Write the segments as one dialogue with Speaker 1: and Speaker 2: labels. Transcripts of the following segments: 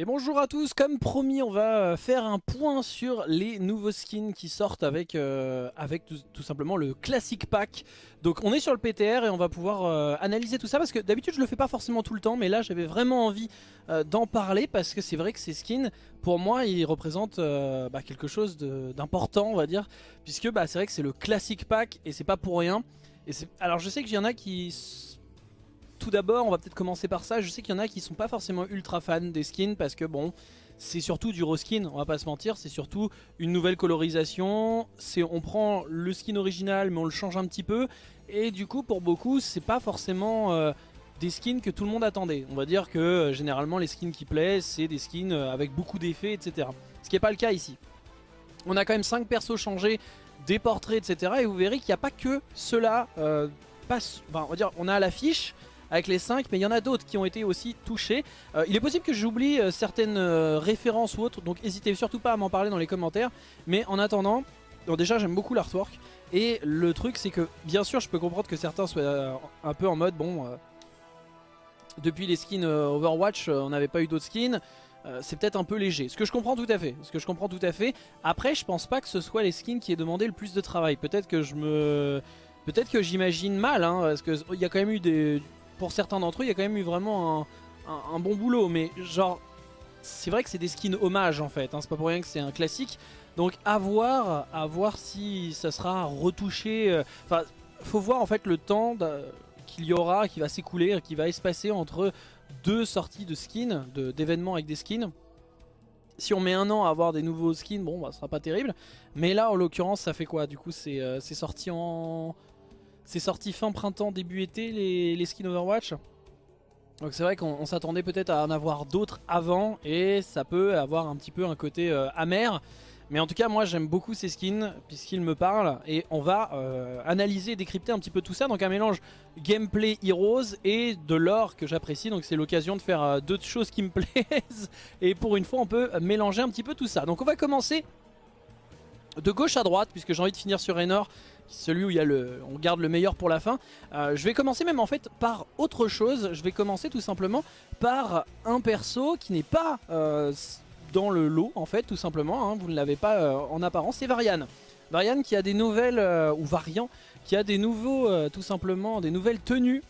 Speaker 1: Et bonjour à tous, comme promis on va euh, faire un point sur les nouveaux skins qui sortent avec, euh, avec tout, simplement le classic pack. Donc on est sur le PTR et on va pouvoir euh, analyser tout ça parce que d'habitude je le fais pas forcément tout le temps Mais là j'avais vraiment envie d'en parler parce que c'est vrai que ces skins pour moi ils représentent bah, quelque chose d'important on va dire Puisque bah, c'est vrai que c'est le classic pack et c'est pas pour rien. Alors je sais qu'il y en a qui tout d'abord, on va peut-être commencer par ça. Je sais qu'il y en a qui sont pas forcément ultra fans des skins parce que bon, c'est surtout du reskin, on va pas se mentir, c'est surtout une nouvelle colorisation. On prend le skin original mais on le change un petit peu et du coup pour beaucoup, c'est pas forcément euh, des skins que tout le monde attendait. On va dire que euh, généralement les skins qui plaisent, c'est des skins euh, avec beaucoup d'effets, etc. Ce qui n'est pas le cas ici. On a quand même 5 persos changés, des portraits, etc. Et vous verrez qu'il n'y a pas que cela. enfin, on on a l'affiche, avec les 5 mais il y en a d'autres qui ont été aussi touchés. Euh, il est possible que j'oublie euh, certaines euh, références ou autres, donc n'hésitez surtout pas à m'en parler dans les commentaires. Mais en attendant, déjà j'aime beaucoup l'artwork, et le truc c'est que bien sûr je peux comprendre que certains soient un peu en mode bon... depuis les skins Overwatch, on n'avait pas eu d'autres skins. c'est peut-être un peu léger. Ce que je comprends tout à fait. Ce que je comprends tout à fait. Après, je pense pas que ce soit les skins qui aient demandé le plus de travail. Peut-être que je me... Peut-être que j'imagine mal, hein, parce qu'il y a quand même eu des, pour certains d'entre eux, il y a quand même eu vraiment un, bon boulot. Mais genre, c'est vrai que c'est des skins hommages en fait. Hein, c'est pas pour rien que c'est un classique. Donc à voir, à voir si ça sera retouché. Euh, enfin, faut voir en fait le temps qu'il y aura, qui va s'écouler, qui va espacer entre deux sorties de skins, d'événements avec des skins. Si on met un an à avoir des nouveaux skins, bon, bah, ce sera pas terrible. Mais là, en l'occurrence, ça fait quoi? Du coup, c'est euh, sorti en c'est sorti fin printemps, début été, les, skins Overwatch. Donc c'est vrai qu'on s'attendait peut-être à en avoir d'autres avant et ça peut avoir un petit peu un côté euh, amer. Mais en tout cas moi j'aime beaucoup ces skins puisqu'ils me parlent et on va euh, analyser et décrypter un petit peu tout ça. Donc un mélange gameplay heroes et de l'or que j'apprécie. Donc c'est l'occasion de faire euh, deux choses qui me plaisent et pour une fois on peut mélanger un petit peu tout ça. Donc on va commencer de gauche à droite puisque j'ai envie de finir sur Raynor celui où il y a le, on garde le meilleur pour la fin. Euh, je vais commencer même en fait par autre chose. Je vais commencer tout simplement par un perso qui n'est pas euh, dans le lot en fait tout simplement. Hein. vous ne l'avez pas euh, en apparence, c'est Varian. Varian qui a des nouvelles, ou Variant, qui a des nouveaux, tout simplement, des nouvelles tenues.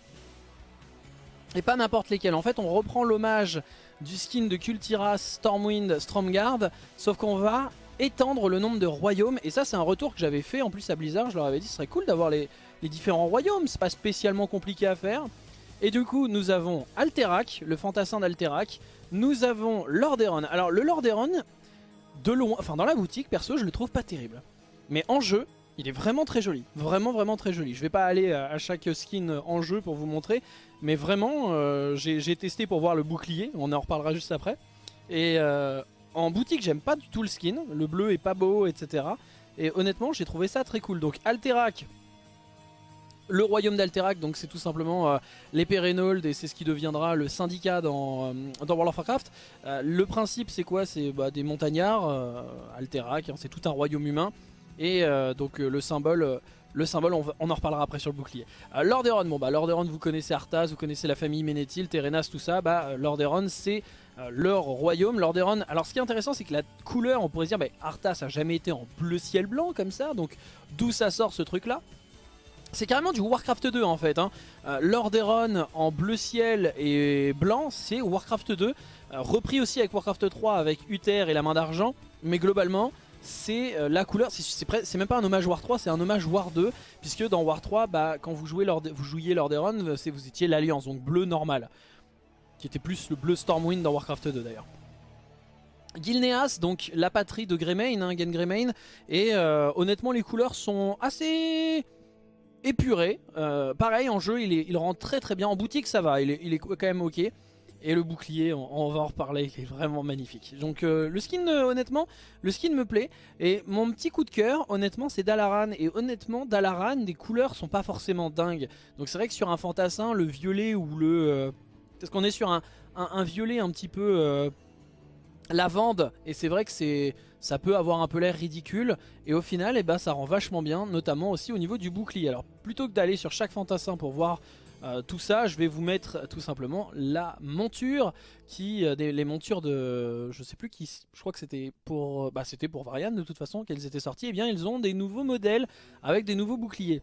Speaker 1: Et pas n'importe lesquelles. En fait on reprend l'hommage du skin de Kultiras, Stormwind, Stromguard. Sauf qu'on va étendre le nombre de royaumes. Et ça, c'est un retour que j'avais fait en plus à Blizzard. Je leur avais dit, ce serait cool d'avoir les, différents royaumes. C'est pas spécialement compliqué à faire. Et du coup, nous avons Alterac, le fantassin d'Alterac. Nous avons Lordaeron. Alors, le Lordaeron, de loin, enfin dans la boutique, perso, je le trouve pas terrible. Mais en jeu, il est vraiment très joli. Vraiment, vraiment très joli. Je vais pas aller à chaque skin en jeu pour vous montrer. Mais vraiment, euh, j'ai testé pour voir le bouclier. On en reparlera juste après. Et euh, en boutique, j'aime pas du tout le skin. Le bleu est pas beau, etc. Et honnêtement, j'ai trouvé ça très cool. Donc Alterac, le royaume d'Alterac, donc c'est tout simplement euh, l'épée et c'est ce qui deviendra le syndicat dans, euh, World of Warcraft. Euh, le principe c'est quoi? C'est bah, des montagnards, Alterac, hein, c'est tout un royaume humain. Et donc le symbole le symbole, on, en reparlera après sur le bouclier. Euh, Lordaeron, bon bah Lordaeron, vous connaissez Arthas, vous connaissez la famille Ménéthil, Terenas, tout ça. Bah Lordaeron, c'est euh, leur royaume. Lordaeron, alors ce qui est intéressant, c'est que la couleur, on pourrait dire, bah, Arthas a jamais été en bleu ciel blanc comme ça, donc d'où ça sort ce truc-là? C'est carrément du Warcraft 2 en fait. Hein. Euh, Lordaeron en bleu ciel et blanc, c'est Warcraft 2. repris aussi avec Warcraft 3 avec Uther et la main d'argent. Mais globalement, c'est euh, la couleur, c'est même pas un hommage War 3, c'est un hommage War 2, puisque dans War 3, bah, quand vous, jouez vous jouiez Lordaeron, euh, vous étiez l'Alliance, donc bleu normal, qui était plus le bleu Stormwind dans Warcraft 2 d'ailleurs. Gilneas, donc la patrie de Greymane, hein, Gen Greymane, et euh, honnêtement les couleurs sont assez épurées. pareil en jeu, il, rend très très bien, en boutique ça va, il est quand même ok. Et le bouclier, on, va en reparler, qui est vraiment magnifique. Donc euh, le skin, euh, honnêtement, le skin me plaît. Et mon petit coup de cœur, honnêtement, c'est Dalaran. Et honnêtement, Dalaran, les couleurs sont pas forcément dingues. Donc c'est vrai que sur un fantassin, le violet ou le... Euh, parce qu'on est sur un, violet un petit peu lavande. Et c'est vrai que c'est ça peut avoir un peu l'air ridicule. Et au final, eh ben, ça rend vachement bien, notamment aussi au niveau du bouclier. Alors plutôt que d'aller sur chaque fantassin pour voir euh, tout ça, je vais vous mettre tout simplement la monture, qui, euh, les montures de, je sais plus qui, je crois que c'était pour, bah c'était pour Varian de toute façon qu'elles étaient sorties. Et eh bien ils ont des nouveaux modèles avec des nouveaux boucliers.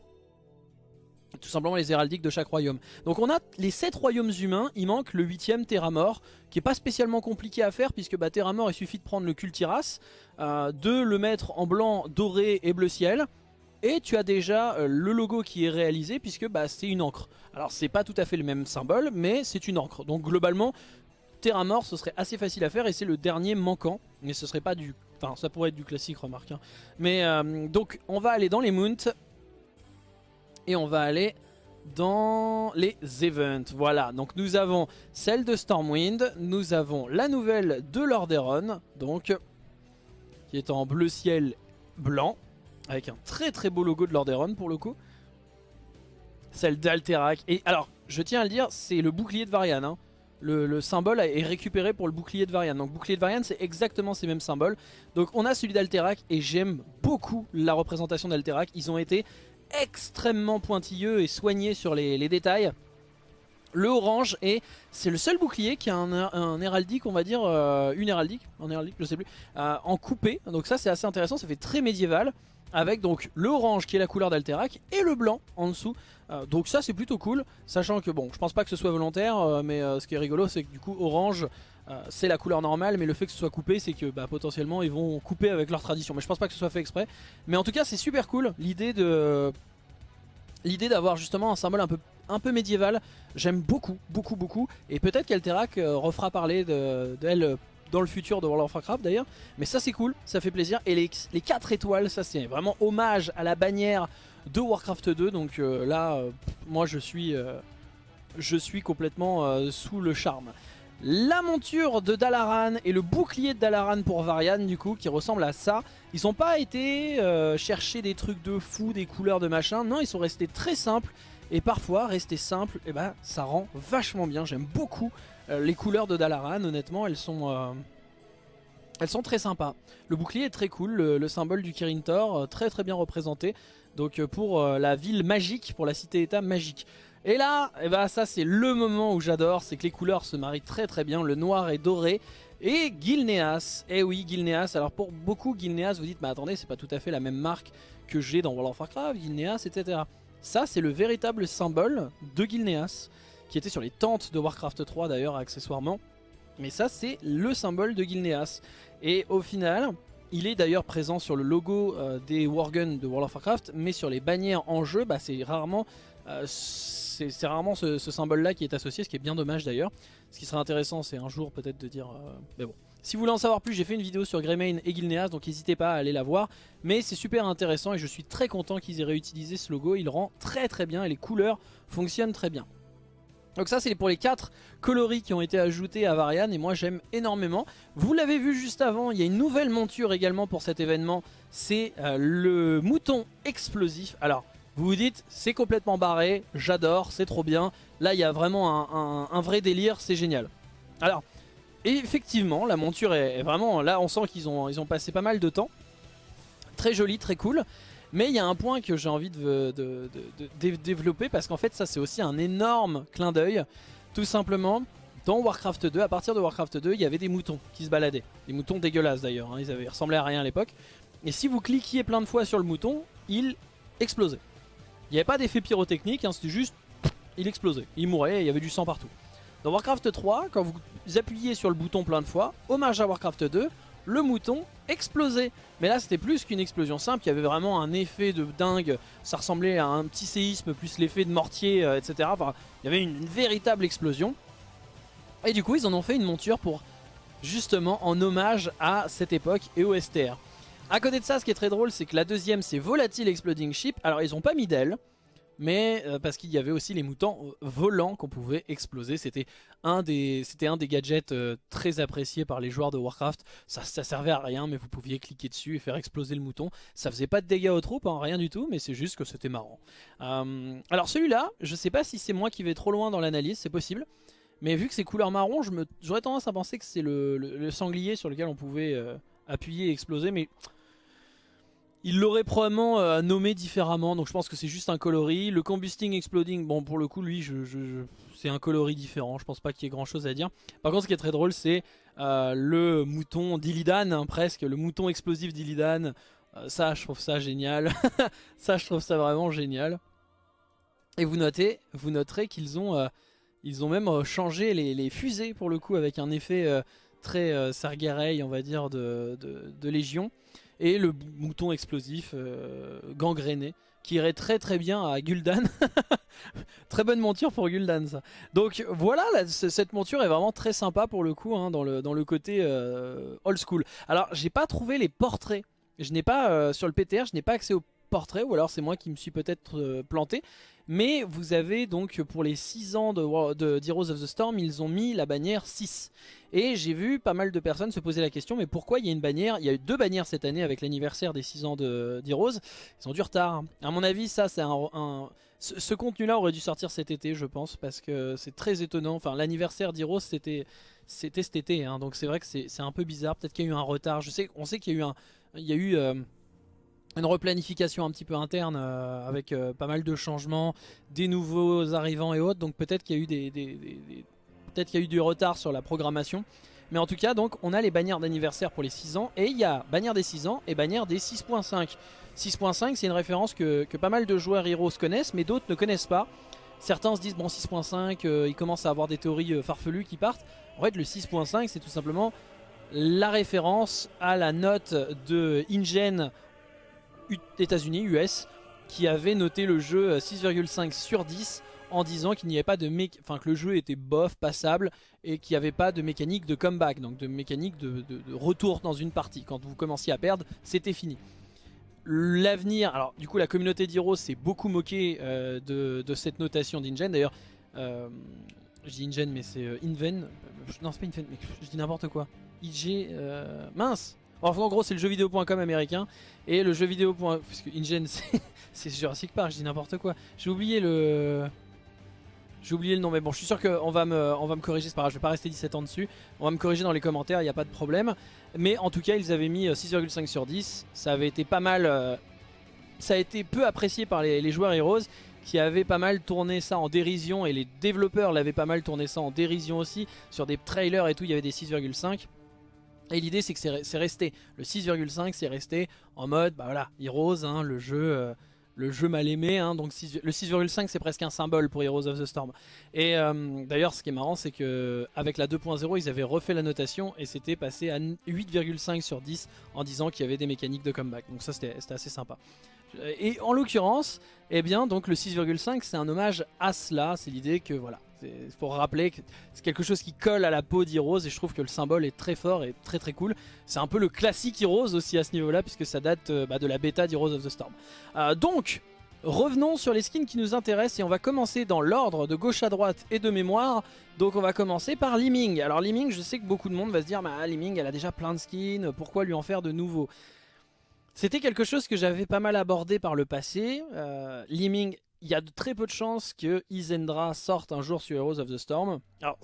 Speaker 1: Tout simplement les héraldiques de chaque royaume. Donc on a les 7 royaumes humains, il manque le 8ème Terramort, qui est pas spécialement compliqué à faire puisque bah, Terramort il suffit de prendre le Cultiras, euh, de le mettre en blanc, doré et bleu ciel, et tu as déjà euh, le logo qui est réalisé puisque bah, c'est une encre. Alors c'est pas tout à fait le même symbole mais c'est une encre. Donc globalement Terramort ce serait assez facile à faire et c'est le dernier manquant. Mais ce serait pas du... Enfin ça pourrait être du classique remarque. Hein. Mais euh, donc on va aller dans les mounts et on va aller dans les events. Voilà, donc nous avons celle de Stormwind, nous avons la nouvelle de Lordaeron, donc qui est en bleu ciel blanc, avec un très très beau logo de Lordaeron pour le coup. Celle d'Alterac, et alors je tiens à le dire, c'est le bouclier de Varian. Hein. Le, symbole est récupéré pour le bouclier de Varian. Donc bouclier de Varian c'est exactement ces mêmes symboles. Donc on a celui d'Alterac et j'aime beaucoup la représentation d'Alterac. Ils ont été extrêmement pointilleux et soigné sur les, détails. Le orange et c'est le seul bouclier qui a un, héraldique, on va dire, euh, une héraldique, un héraldique, je sais plus, euh, en coupé. Donc ça c'est assez intéressant, ça fait très médiéval. Avec donc le orange qui est la couleur d'Alterac et le blanc en dessous. Euh, donc ça c'est plutôt cool, sachant que bon, je pense pas que ce soit volontaire, mais ce qui est rigolo c'est que du coup orange c'est la couleur normale mais le fait que ce soit coupé c'est que bah, potentiellement ils vont couper avec leur tradition mais je pense pas que ce soit fait exprès mais en tout cas c'est super cool l'idée de l'idée d'avoir justement un symbole un peu, médiéval, j'aime beaucoup, beaucoup, beaucoup. Et peut-être qu'Alterac euh, refera parler d'elle euh, dans le futur de World of Warcraft d'ailleurs. Mais ça c'est cool, ça fait plaisir. Et les, les 4 étoiles, ça c'est vraiment hommage à la bannière de Warcraft 2. Donc euh, là, moi je suis, je suis complètement sous le charme la monture de Dalaran et le bouclier de Dalaran pour Varian du coup qui ressemble à ça. Ils n'ont pas été euh, chercher des trucs de fou, des couleurs de machin. Non, ils sont restés très simples. Et parfois, rester simple, et eh ben, ça rend vachement bien. J'aime beaucoup euh, les couleurs de Dalaran. Honnêtement, elles sont, euh, elles sont très sympas. Le bouclier est très cool. Le, symbole du Kirin Tor, très très bien représenté. Donc pour la ville magique, pour la cité-état magique. Et là, eh ben, ça c'est le moment où j'adore, c'est que les couleurs se marient très très bien, le noir et doré. Et Gilneas, eh oui Gilneas, alors pour beaucoup Gilneas vous dites mais attendez c'est pas tout à fait la même marque que j'ai dans World of Warcraft, Gilneas etc. Ça c'est le véritable symbole de Gilneas, qui était sur les tentes de Warcraft 3 d'ailleurs accessoirement. Mais ça c'est le symbole de Gilneas. Et au final, il est d'ailleurs présent sur le logo euh, des Worgen de World of Warcraft, mais sur les bannières en jeu, bah, c'est rarement euh, c'est rarement ce, symbole-là qui est associé, ce qui est bien dommage d'ailleurs. Ce qui serait intéressant, c'est un jour peut-être de dire... Euh, mais bon. Si vous voulez en savoir plus, j'ai fait une vidéo sur Greymane et Gilneas, donc n'hésitez pas à aller la voir. Mais c'est super intéressant et je suis très content qu'ils aient réutilisé ce logo. Il rend très très bien et les couleurs fonctionnent très bien. Donc ça c'est pour les 4 coloris qui ont été ajoutés à Varian et moi j'aime énormément. Vous l'avez vu juste avant, il y a une nouvelle monture également pour cet événement. C'est euh, le mouton explosif. Alors vous vous dites, c'est complètement barré, j'adore, c'est trop bien. Là, il y a vraiment un, vrai délire, c'est génial. Alors, effectivement, la monture est, vraiment... Là, on sent qu'ils ont, ils ont passé pas mal de temps. Très joli, très cool. Mais il y a un point que j'ai envie de, développer parce qu'en fait, ça, c'est aussi un énorme clin d'œil. Tout simplement, dans Warcraft 2, à partir de Warcraft 2, il y avait des moutons qui se baladaient. Des moutons dégueulasses d'ailleurs, hein. ils, avaient, ressemblaient à rien à l'époque. Et si vous cliquiez plein de fois sur le mouton, il explosait. Il n'y avait pas d'effet pyrotechnique, hein, c'était juste, il explosait, il mourait, il y avait du sang partout. Dans Warcraft 3, quand vous appuyez sur le bouton plein de fois, hommage à Warcraft 2, le mouton explosait. Mais là c'était plus qu'une explosion simple, il y avait vraiment un effet de dingue, ça ressemblait à un petit séisme plus l'effet de mortier, euh, etc. Enfin, il y avait une, véritable explosion. Et du coup ils en ont fait une monture pour justement en hommage à cette époque et au STR. À côté de ça, ce qui est très drôle, c'est que la deuxième, c'est Volatile Exploding Ship. Alors, ils ont pas mis d'elle, mais euh, parce qu'il y avait aussi les moutons euh, volants qu'on pouvait exploser. C'était un, des, un des gadgets euh, très appréciés par les joueurs de Warcraft. Ça, servait à rien, mais vous pouviez cliquer dessus et faire exploser le mouton. Ça faisait pas de dégâts aux troupes, hein, rien du tout, mais c'est juste que c'était marrant. alors celui-là, je sais pas si c'est moi qui vais trop loin dans l'analyse, c'est possible. Mais vu que c'est couleur marron, j'aurais tendance à penser que c'est le, sanglier sur lequel on pouvait appuyer et exploser, mais il l'aurait probablement euh, nommé différemment, donc je pense que c'est juste un coloris. Le Combusting Exploding, bon pour le coup lui c'est un coloris différent, je pense pas qu'il y ait grand chose à dire. Par contre ce qui est très drôle c'est euh, le mouton d'Illidan, hein, presque, le mouton explosif d'Illidan. Euh, ça je trouve ça génial, ça je trouve ça vraiment génial. Et vous notez, vous noterez qu'ils ont, même changé les, fusées pour le coup avec un effet très Sargeray on va dire de Légion et le mouton explosif euh, gangréné qui irait très très bien à Gul'dan. très bonne monture pour Gul'dan ça. Donc voilà, cette monture est vraiment très sympa pour le coup hein, dans, le, côté euh, old school. Alors j'ai pas trouvé les portraits. Je n'ai pas, euh, sur le PTR, je n'ai pas accès aux portraits ou alors c'est moi qui me suis peut-être planté. Mais vous avez donc pour les 6 ans de, de Heroes of the Storm, ils ont mis la bannière 6. Et j'ai vu pas mal de personnes se poser la question, mais pourquoi il y a une bannière Il y a eu deux bannières cette année avec l'anniversaire des 6 ans d'Heroes. Ils ont du retard. À mon avis, ça, c'est un, Ce, contenu-là aurait dû sortir cet été, je pense, parce que c'est très étonnant. Enfin, l'anniversaire d'Heroes, c'était c'était cet été, hein, donc c'est vrai que c'est un peu bizarre. Peut-être qu'il y a eu un retard. Je sais, on sait qu'il y a eu un, il y a eu euh, une replanification un petit peu interne euh, avec euh, pas mal de changements, des nouveaux arrivants et autres. Donc peut-être qu'il y a eu des, peut-être qu'il y a eu du retard sur la programmation. Mais en tout cas, donc on a les bannières d'anniversaire pour les 6 ans et il y a bannière des 6 ans et bannière des 6.5. 6.5 c'est une référence que, pas mal de joueurs Heroes connaissent mais d'autres ne connaissent pas. Certains se disent bon 6.5 euh, ils commencent à avoir des théories farfelues qui partent. En fait le 6.5 c'est tout simplement la référence à la note de InGen États-Unis, US, qui avait noté le jeu 6,5 sur 10 en disant qu'il n'y avait pas de enfin que le jeu était bof, passable et qu'il n'y avait pas de mécanique de comeback, donc de mécanique de, retour dans une partie. Quand vous commenciez à perdre, c'était fini. L'avenir, alors du coup la communauté d'Heroes s'est beaucoup moquée euh, de, cette notation d'Ingen. D'ailleurs, euh, je dis Ingen mais c'est euh, Inven. Non c'est pas Inven, mais je dis n'importe quoi. IG, mince en gros, c'est le jeuxvideo.com américain. Et le jeuxvideo. Parce que InGen, c'est Jurassic Park, je dis n'importe quoi. J'ai oublié le. J'ai oublié le nom, mais bon, je suis sûr qu'on va me, va me corriger, c'est pas grave, je vais pas rester 17 ans dessus. On va me corriger dans les commentaires, il n'y a pas de problème. Mais en tout cas, ils avaient mis 6,5 euh, sur 10. Ça avait été pas mal. Euh, ça a été peu apprécié par les, les, joueurs Heroes qui avaient pas mal tourné ça en dérision et les développeurs l'avaient pas mal tourné ça en dérision aussi. Sur des trailers et tout, il y avait des 6,5. Et l'idée c'est que c'est resté, le 6,5 c'est resté en mode, bah voilà, Heroes, hein, le jeu... Euh, le jeu mal aimé, hein, donc le 6,5 c'est presque un symbole pour Heroes of the Storm. Et euh, d'ailleurs ce qui est marrant c'est que avec la 2.0 ils avaient refait la notation et c'était passé à 8,5 sur 10 en disant qu'il y avait des mécaniques de comeback. Donc ça c'était assez sympa. Et en l'occurrence, eh bien donc le 6,5 c'est un hommage à cela, c'est l'idée que voilà, c'est pour rappeler que c'est quelque chose qui colle à la peau d'Heroes et je trouve que le symbole est très fort et très très cool. C'est un peu le classique Heroes aussi à ce niveau là puisque ça date euh, bah, de la bêta d'Heroes of the Storm. Euh, donc revenons sur les skins qui nous intéressent et on va commencer dans l'ordre de gauche à droite et de mémoire. Donc on va commencer par Liming. Alors Liming je sais que beaucoup de monde va se dire bah Liming elle a déjà plein de skins, pourquoi lui en faire de nouveaux? C'était quelque chose que j'avais pas mal abordé par le passé. Euh, il y a de très peu de chances que Isendra sorte un jour sur Heroes of the Storm. Alors,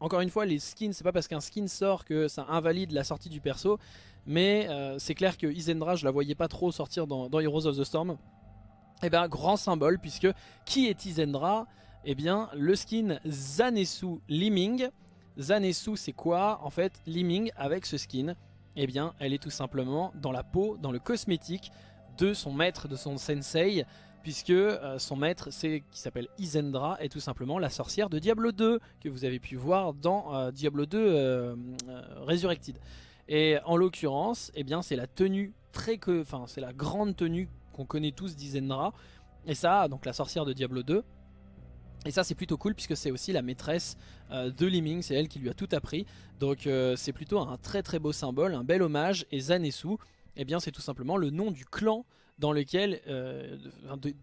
Speaker 1: encore une fois, les skins, c'est pas parce qu'un skin sort que ça invalide la sortie du perso. Mais euh, c'est clair que Isendra, je la voyais pas trop sortir dans, Heroes of the Storm. Et eh bien, grand symbole, puisque qui est Isendra Eh bien, le skin Zanesu Liming. Zanesu, c'est quoi En fait, Liming, avec ce skin, eh bien, elle est tout simplement dans la peau, dans le cosmétique de son maître, de son sensei, puisque euh, son maître, c'est qui s'appelle Isendra, est tout simplement la sorcière de Diablo 2, que vous avez pu voir dans euh, Diablo 2 euh, Resurrected. Et en l'occurrence, eh bien c'est la tenue très que, enfin c'est la grande tenue qu'on connaît tous d'Isendra, et ça, donc la sorcière de Diablo 2. Et ça c'est plutôt cool puisque c'est aussi la maîtresse de Liming, c'est elle qui lui a tout appris. Donc c'est plutôt un très très beau symbole, un bel hommage. Et Zanesu, eh bien c'est tout simplement le nom du clan dans lequel, euh,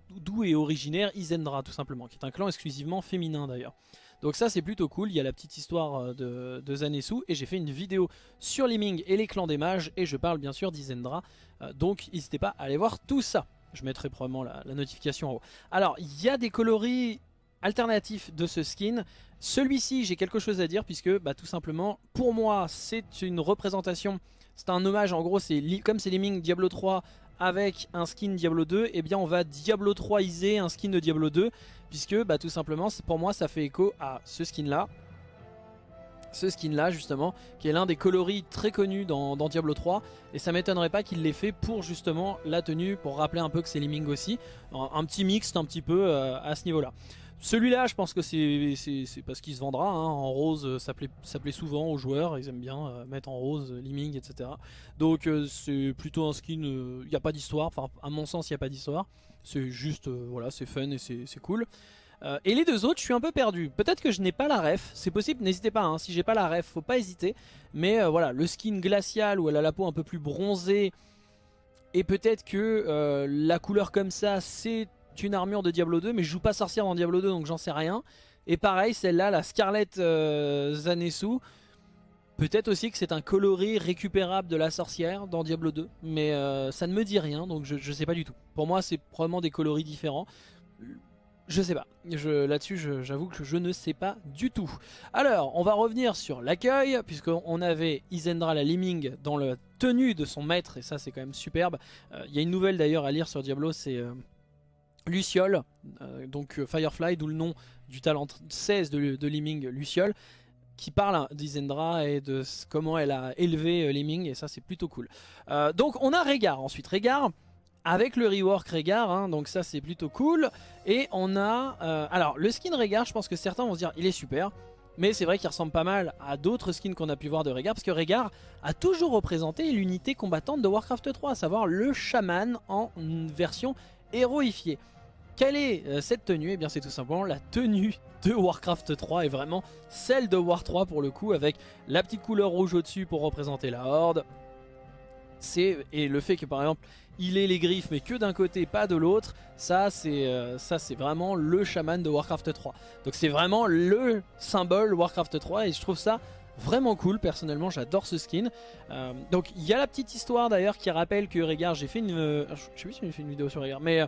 Speaker 1: d'où est originaire Isendra tout simplement, qui est un clan exclusivement féminin d'ailleurs. Donc ça c'est plutôt cool, il y a la petite histoire euh, de, de Zanesu et j'ai fait une vidéo sur Liming et les clans des mages et je parle bien sûr d'Isendra, euh, donc n'hésitez pas à aller voir tout ça. Je mettrai probablement la, notification en haut. Alors il y a des coloris alternatifs de ce skin. Celui-ci j'ai quelque chose à dire puisque bah, tout simplement pour moi c'est une représentation c'est un hommage, en gros, c'est comme c'est Liming Diablo 3 avec un skin Diablo 2, eh bien on va Diablo 3iser un skin de Diablo 2, puisque bah, tout simplement pour moi ça fait écho à ce skin là. Ce skin là justement, qui est l'un des coloris très connus dans, Diablo 3, et ça m'étonnerait pas qu'il l'ait fait pour justement la tenue, pour rappeler un peu que c'est Liming aussi, un, petit mixte un petit peu euh, à ce niveau là. Celui-là, je pense que c'est parce qu'il se vendra. Hein. En rose, euh, ça plaît, souvent aux joueurs. Ils aiment bien euh, mettre en rose, liming, etc. Donc euh, c'est plutôt un skin. Il n'y a pas d'histoire. Enfin, à mon sens, il n'y a pas d'histoire. C'est juste, voilà, c'est fun et c'est cool. et les deux autres, je suis un peu perdu. Peut-être que je n'ai pas la ref. C'est possible, n'hésitez pas. Hein. Si j'ai pas la ref, faut pas hésiter. Mais voilà, le skin glacial où elle a la peau un peu plus bronzée. Et peut-être que la couleur comme ça, c'est une armure de Diablo 2, mais je joue pas sorcière dans Diablo 2, donc j'en sais rien. Et pareil, celle-là, la Scarlet euh, peut-être aussi que c'est un coloris récupérable de la sorcière dans Diablo 2, mais euh, ça ne me dit rien, donc je, sais pas du tout. Pour moi, c'est probablement des coloris différents. Je sais pas, là-dessus j'avoue que je ne sais pas du tout. Alors, on va revenir sur l'accueil, puisqu'on avait Isendra la Liming dans la tenue de son maître, et ça c'est quand même superbe. Euh, il y a une nouvelle d'ailleurs à lire sur Diablo, c'est Luciole, euh, donc euh, Firefly, d'où le nom du talent 16 de, de Liming, Luciole, qui parle d'Isendra et de comment elle a élevé euh, Liming, et ça c'est plutôt cool. donc on a Régard ensuite, Régard avec le rework Régard, hein, donc ça c'est plutôt cool. Et on a... alors le skin Régard, je pense que certains vont se dire il est super, mais c'est vrai qu'il ressemble pas mal à d'autres skins qu'on a pu voir de Régard, parce que Régard a toujours représenté l'unité combattante de Warcraft 3, à savoir le chaman en version héroïfiée. Quelle est euh, cette tenue? Eh bien c'est tout simplement la tenue de Warcraft 3 et vraiment celle de War 3 pour le coup avec la petite couleur rouge au-dessus pour représenter la horde. Et le fait que par exemple il ait les griffes mais que d'un côté pas de l'autre, ça c'est euh, vraiment le chaman de Warcraft 3. Donc c'est vraiment le symbole Warcraft 3 et je trouve ça vraiment cool personnellement j'adore ce skin euh, donc il y a la petite histoire d'ailleurs qui rappelle que Régard j'ai fait une je sais plus si j'ai fait une vidéo sur Régard mais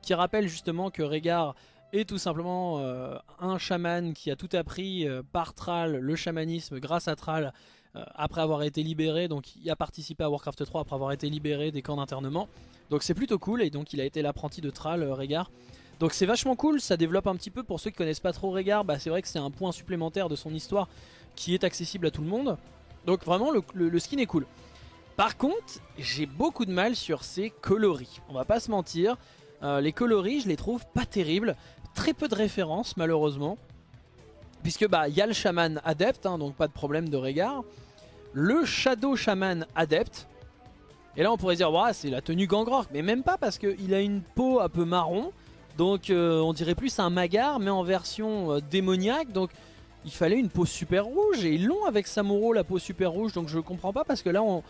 Speaker 1: qui rappelle justement que Régard est tout simplement euh, un chaman qui a tout appris euh, par Thrall, le chamanisme, grâce à Thrall, euh, après avoir été libéré, donc il a participé à Warcraft 3 après avoir été libéré des camps d'internement. Donc c'est plutôt cool, et donc il a été l'apprenti de Thrall, Régard. Donc c'est vachement cool, ça développe un petit peu, pour ceux qui connaissent pas trop Régard, bah, c'est vrai que c'est un point supplémentaire de son histoire qui est accessible à tout le monde. Donc vraiment le skin est cool. Par contre, j'ai beaucoup de mal sur ses coloris, on va pas se mentir. Euh, les coloris, je les trouve pas terribles. Très peu de références, malheureusement. Puisque bah il y a le chaman adepte, hein, donc pas de problème de regard. Le shadow shaman adepte. Et là on pourrait dire, c'est la tenue gangrork. Mais même pas parce qu'il a une peau un peu marron. Donc euh, on dirait plus un magar, mais en version euh, démoniaque. Donc il fallait une peau super rouge. Et ils l'ont avec Samuro, la peau super rouge. Donc je comprends pas parce que là on,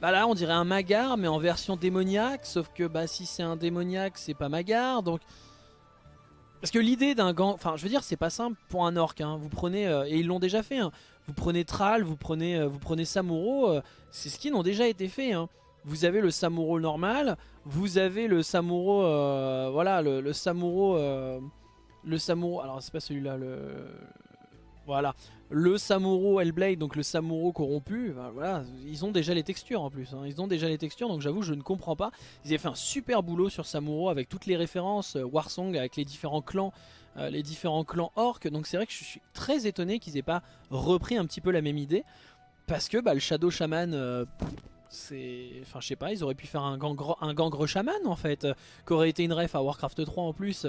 Speaker 1: bah là on dirait un Magar mais en version démoniaque Sauf que bah si c'est un démoniaque c'est pas Magar donc Parce que l'idée d'un gang Enfin je veux dire c'est pas simple pour un orc hein. Vous prenez euh, Et ils l'ont déjà fait hein. Vous prenez Thrall, vous prenez, vous prenez Samuro Ces skins ont déjà été faits hein. Vous avez le Samuro normal Vous avez le Samuro Voilà le, Samuro Le Samuro Alors c'est pas celui-là le voilà. Le Samuro Hellblade, donc le Samuro corrompu, ben voilà, ils ont déjà les textures en plus. Hein. Ils ont déjà les textures, donc j'avoue, je ne comprends pas. Ils avaient fait un super boulot sur Samuro avec toutes les références, euh, Warsong, avec les différents clans, euh, les différents clans orques. Donc c'est vrai que je suis très étonné qu'ils aient pas repris un petit peu la même idée. Parce que bah, le Shadow Shaman, euh, c'est... Enfin, je sais pas, ils auraient pu faire un gangre, un gangre shaman en fait, qui aurait été une ref à Warcraft 3 en plus,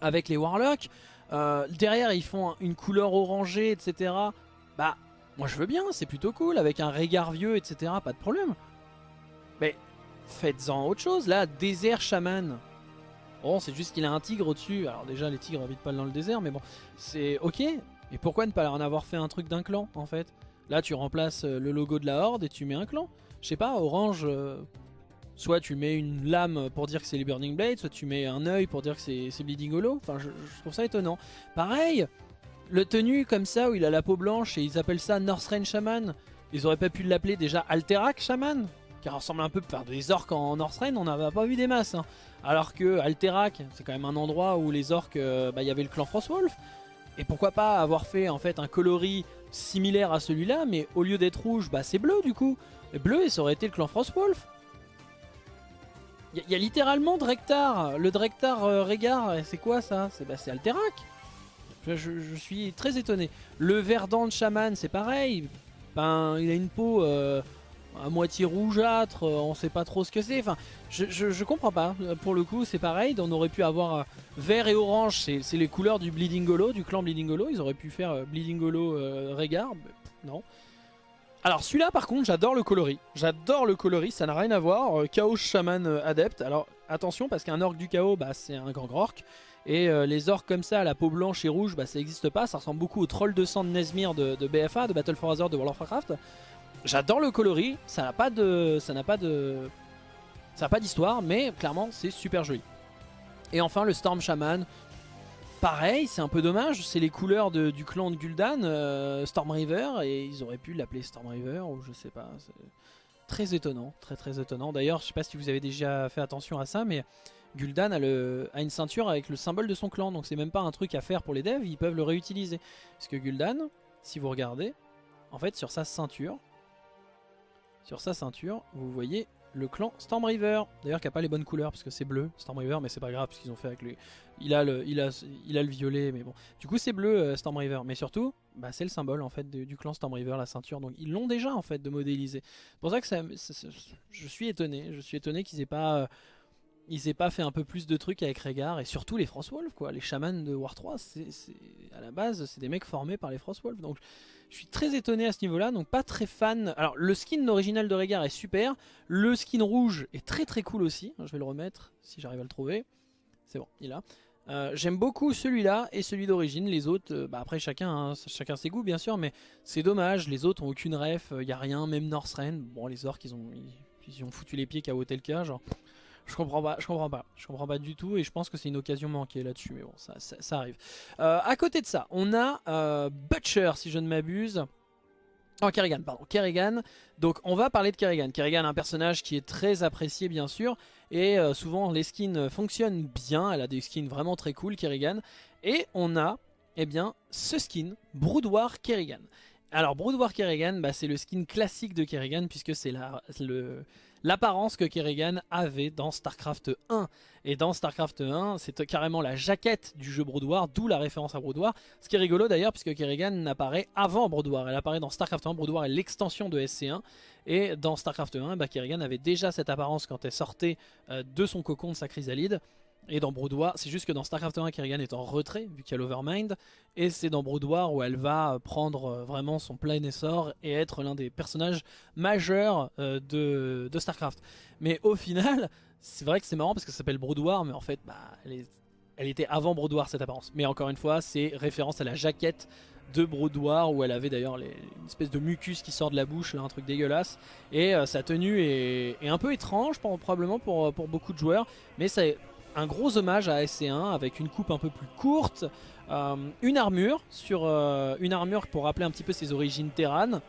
Speaker 1: avec les Warlocks. Euh, derrière ils font une couleur orangée etc. Bah moi je veux bien c'est plutôt cool avec un regard vieux etc. Pas de problème. Mais faites-en autre chose là désert chaman. Bon c'est juste qu'il a un tigre au-dessus. Alors déjà les tigres habitent pas dans le désert mais bon c'est ok. Et pourquoi ne pas en avoir fait un truc d'un clan en fait? Là tu remplaces euh, le logo de la horde et tu mets un clan. Je sais pas orange... Euh, soit tu mets une lame pour dire que c'est les Burning Blades, soit tu mets un œil pour dire que c'est Bleeding Hollow. Enfin, je, trouve ça étonnant. Pareil, le tenue comme ça, où il a la peau blanche et ils appellent ça Northrend Shaman. Ils auraient pas pu l'appeler déjà Alterac Shaman qui ressemble un peu, faire des orques en Northrend, on n'avait pas vu des masses. Hein. Alors que Alterac, c'est quand même un endroit où les orques, euh, bah, il y avait le clan Frostwolf. Et pourquoi pas avoir fait en fait un coloris similaire à celui-là, mais au lieu d'être rouge, bah c'est bleu du coup. Bleu, et ça aurait été le clan Frostwolf. Il y, a littéralement Drektar, le Drektar euh, Régard, c'est quoi ça? C'est bah, Alterac. Je, suis très étonné. Le Verdant Shaman, c'est pareil. Ben, il a une peau euh, à moitié rougeâtre, euh, on sait pas trop ce que c'est. Enfin, je, comprends pas. Pour le coup, c'est pareil. On aurait pu avoir vert et orange, c'est les couleurs du Bleeding Hollow, du clan Bleeding Hollow. Ils auraient pu faire Bleeding Hollow Régard. Non. Alors celui-là par contre j'adore le coloris, j'adore le coloris, ça n'a rien à voir, euh, Chaos Shaman euh, Adept, alors attention parce qu'un orc du chaos bah, c'est un grand orc, et euh, les orcs comme ça, la peau blanche et rouge, bah, ça n'existe pas, ça ressemble beaucoup au troll de sang de Nesmir de, BFA, de Battle for Hazard de World of Warcraft. J'adore le coloris, ça n'a pas de... ça n'a pas de... ça n'a pas d'histoire, mais clairement c'est super joli. Et enfin le Storm Shaman, Pareil, c'est un peu dommage, c'est les couleurs du clan de Gul'dan, euh, Storm River, et ils auraient pu l'appeler Storm River, ou je sais pas. Très étonnant, très très étonnant. D'ailleurs, je sais pas si vous avez déjà fait attention à ça, mais Gul'dan a, a, une ceinture avec le symbole de son clan, donc c'est même pas un truc à faire pour les devs, ils peuvent le réutiliser. Parce que Gul'dan, si vous regardez, en fait sur sa ceinture, sur sa ceinture, vous voyez le clan Storm River. D'ailleurs qui a pas les bonnes couleurs parce que c'est bleu Storm River mais c'est pas grave parce qu'ils ont fait avec lui. Il a le, il a, il a le violet mais bon. Du coup c'est bleu euh, Storm River mais surtout bah, c'est le symbole en fait du clan Storm River la ceinture donc ils l'ont déjà en fait de modéliser. C'est pour ça que ça, je suis étonné, je suis étonné qu'ils aient pas euh, ils aient pas fait un peu plus de trucs avec Régard et surtout les Frostwolf quoi, les chamans de War 3, c'est à la base c'est des mecs formés par les Frostwolf donc je suis très étonné à ce niveau là, donc pas très fan. Alors le skin original de Régard est super, le skin rouge est très très cool aussi, je vais le remettre si j'arrive à le trouver, c'est bon, il est là. Euh, j'aime beaucoup celui-là et celui d'origine, les autres, euh, bah après chacun, hein, chacun ses goûts bien sûr, mais c'est dommage, les autres ont aucune ref, il euh, n'y a rien, même Northrend, bon les orques ils ont, ils, ont foutu les pieds qu'à cas genre je comprends pas, je comprends pas, je comprends pas du tout et je pense que c'est une occasion manquée là-dessus, mais bon, ça, arrive. Euh, à côté de ça, on a euh, Butcher, si je ne m'abuse. Oh, Kerrigan, pardon, Kerrigan. Donc on va parler de Kerrigan. Kerrigan, un personnage qui est très apprécié bien sûr, et euh, souvent les skins fonctionnent bien, elle a des skins vraiment très cool, Kerrigan. Et on a, eh bien, ce skin, Broodwar Kerrigan. Alors Broodwar Kerrigan, bah, c'est le skin classique de Kerrigan puisque c'est le l'apparence que Kerrigan avait dans StarCraft 1. Et dans StarCraft 1, c'est carrément la jaquette du jeu Brood d'où la référence à Brood Ce qui est rigolo d'ailleurs, puisque Kerrigan apparaît avant Brood Elle apparaît dans StarCraft 1, Brood est l'extension de SC1. Et dans StarCraft 1, bah, Kerrigan avait déjà cette apparence quand elle sortait euh, de son cocon de sa chrysalide. Et dans War, c'est juste que dans StarCraft 1, Kerrigan est en retrait, vu qu'il y a l'Overmind. Et c'est dans War où elle va prendre euh, vraiment son plein essor et être l'un des personnages majeurs euh, de, StarCraft. Mais au final, c'est vrai que c'est marrant parce que ça s'appelle War, mais en fait, bah, elle, était avant War cette apparence. Mais encore une fois, c'est référence à la jaquette de War où elle avait d'ailleurs une espèce de mucus qui sort de la bouche, là, un truc dégueulasse. Et euh, sa tenue est, est, un peu étrange, probablement pour, pour beaucoup de joueurs, mais ça un gros hommage à SC1 avec une coupe un peu plus courte, euh, une armure sur euh, une armure pour rappeler un petit peu ses origines terranes.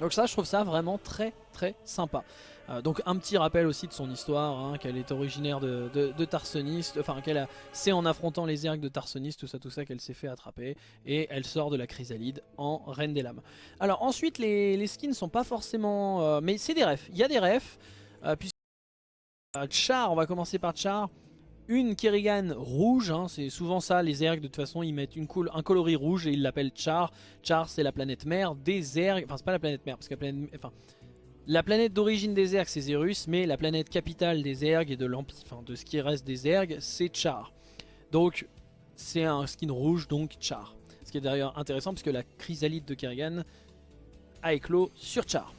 Speaker 1: Donc ça, je trouve ça vraiment très très sympa. Euh, donc un petit rappel aussi de son histoire, hein, qu'elle est originaire de, de, Tarsonis, enfin qu'elle c'est en affrontant les ergs de Tarsonis, tout ça tout ça qu'elle s'est fait attraper, et elle sort de la chrysalide en Reine des Lames. Alors ensuite les, les skins sont pas forcément... mais c'est des refs, il y a des refs, puisque Char, on va commencer par Char, une Kerrigan rouge, hein, c'est souvent ça, les ergs de toute façon ils mettent une un coloris rouge et ils l'appellent Char. Char c'est la planète mère des ergs, enfin c'est pas la planète mère, parce que la planète, enfin, la planète d'origine des ergs c'est Zerus, mais la planète capitale des ergs et de l'empire, enfin de ce qui reste des ergs c'est Char. Donc c'est un skin rouge donc Char. Ce qui est d'ailleurs intéressant parce que la chrysalide de Kerrigan a éclos sur Char.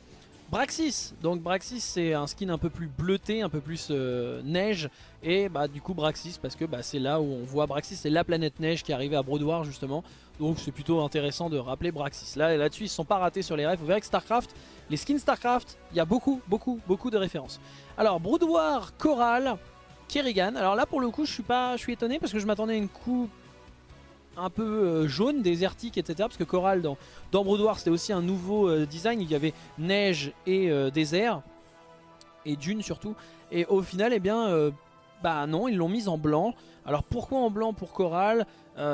Speaker 1: Braxis, donc Braxis c'est un skin un peu plus bleuté, un peu plus euh, neige. Et bah du coup Braxis parce que bah, c'est là où on voit Braxis c'est la planète neige qui est arrivée à Broodwar justement. Donc c'est plutôt intéressant de rappeler Braxis. Là là-dessus ils sont pas ratés sur les rêves, vous verrez que Starcraft, les skins Starcraft, il y a beaucoup beaucoup beaucoup de références. Alors Broodwar, Coral, Kerrigan, alors là pour le coup je suis pas je suis étonné parce que je m'attendais à une coupe un peu euh, jaune, désertique, etc. Parce que Coral dans, dans Brood c'était aussi un nouveau euh, design. Il y avait neige et euh, désert. Et dune surtout. Et au final, eh bien, bah non, ils l'ont mise en blanc. Alors pourquoi en blanc pour Coral?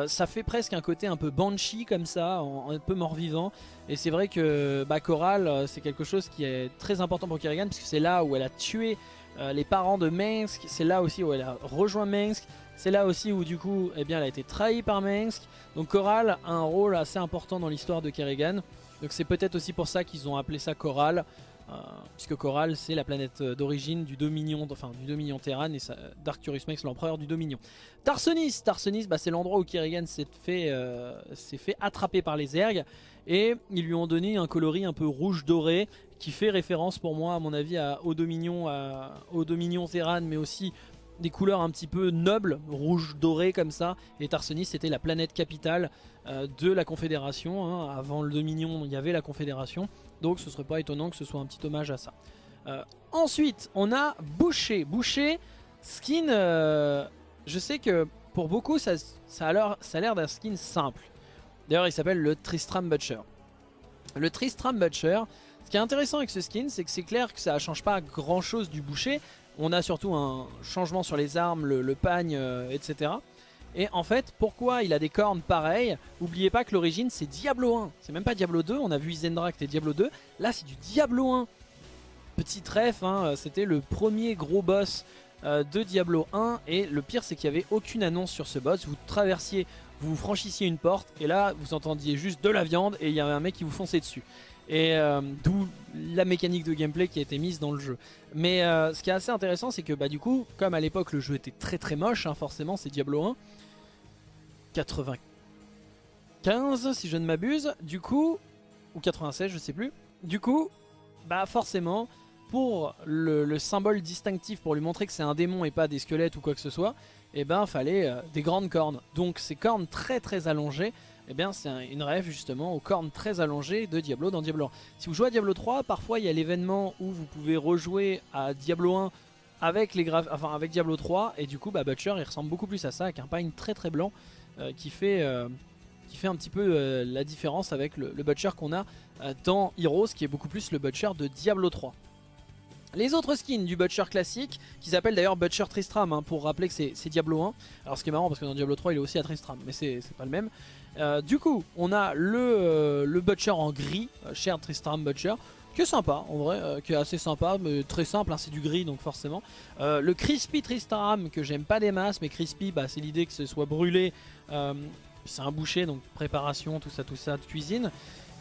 Speaker 1: Ça fait presque un côté un peu banshee comme ça, un peu mort-vivant. Et c'est vrai que bah, Coral, c'est quelque chose qui est très important pour Kerrigan. Puisque c'est là où elle a tué les parents de Mengsk, c'est là aussi où elle a rejoint Mengsk, c'est là aussi où du coup eh elle a été trahie par Mengsk. Donc Coral a un rôle assez important dans l'histoire de Kerrigan. Donc c'est peut-être aussi pour ça qu'ils ont appelé ça Coral. Euh, puisque Coral c'est la planète d'origine du Dominion, enfin du Dominion Terran et d'Arcturus Mex l'empereur du Dominion. Tarsonis, Tarsonis bah, c'est l'endroit où Kerrigan s'est fait, euh, attraper par les ergs et ils lui ont donné un coloris un peu rouge doré qui fait référence pour moi à mon avis au Dominion, au Dominion Terran mais aussi des couleurs un petit peu nobles, rouge doré comme ça. Et Tarsonis c'était la planète capitale euh, de la Confédération. Hein. Avant le Dominion, il y avait la Confédération. Donc ce serait pas étonnant que ce soit un petit hommage à ça. Euh, ensuite, on a Boucher. Boucher, skin, euh, je sais que pour beaucoup, ça, ça a l'air d'un skin simple. D'ailleurs, il s'appelle le Tristram Butcher. Le Tristram Butcher, ce qui est intéressant avec ce skin, c'est que c'est clair que ça ne change pas grand chose du boucher, on a surtout un changement sur les armes, le, pagne, euh, etc. Et en fait, pourquoi il a des cornes pareilles? Oubliez pas que l'origine c'est Diablo 1. C'est même pas Diablo 2, on a vu Isendracht et Diablo 2. Là c'est du Diablo 1. Petit trèfle, hein, c'était le premier gros boss euh, de Diablo 1. Et le pire c'est qu'il n'y avait aucune annonce sur ce boss. Vous traversiez, vous franchissiez une porte et là vous entendiez juste de la viande et il y avait un mec qui vous fonçait dessus. Et euh, d'où la mécanique de gameplay qui a été mise dans le jeu. Mais euh, ce qui est assez intéressant, c'est que bah, du coup, comme à l'époque le jeu était très très moche, hein, forcément c'est Diablo 1, 95 si je ne m'abuse, du coup, ou 96 je sais plus, du coup, bah forcément, pour le, symbole distinctif, pour lui montrer que c'est un démon et pas des squelettes ou quoi que ce soit, et eh ben fallait euh, des grandes cornes. Donc ces cornes très très allongées, eh bien c'est une rêve justement aux cornes très allongées de Diablo dans Diablo 1. Si vous jouez à Diablo 3, parfois il y a l'événement où vous pouvez rejouer à Diablo 1 avec, les enfin, avec Diablo 3 et du coup bah, Butcher il ressemble beaucoup plus à ça avec un pagne très très blanc euh, qui, fait, euh, qui fait un petit peu euh, la différence avec le, le Butcher qu'on a dans Heroes qui est beaucoup plus le Butcher de Diablo 3. Les autres skins du Butcher classique, qui s'appelle d'ailleurs Butcher Tristram, hein, pour rappeler que c'est Diablo 1. Alors ce qui est marrant parce que dans Diablo 3 il est aussi à Tristram, mais c'est pas le même. Euh, du coup, on a le, euh, Butcher en gris, euh, cher Tristram Butcher, qui est sympa en vrai, qui est assez sympa, mais très simple, hein, c'est du gris donc forcément. le Crispy Tristram que j'aime pas des masses, mais Crispy bah, c'est l'idée que ce soit brûlé, c'est un boucher donc préparation, tout ça, tout ça, de cuisine.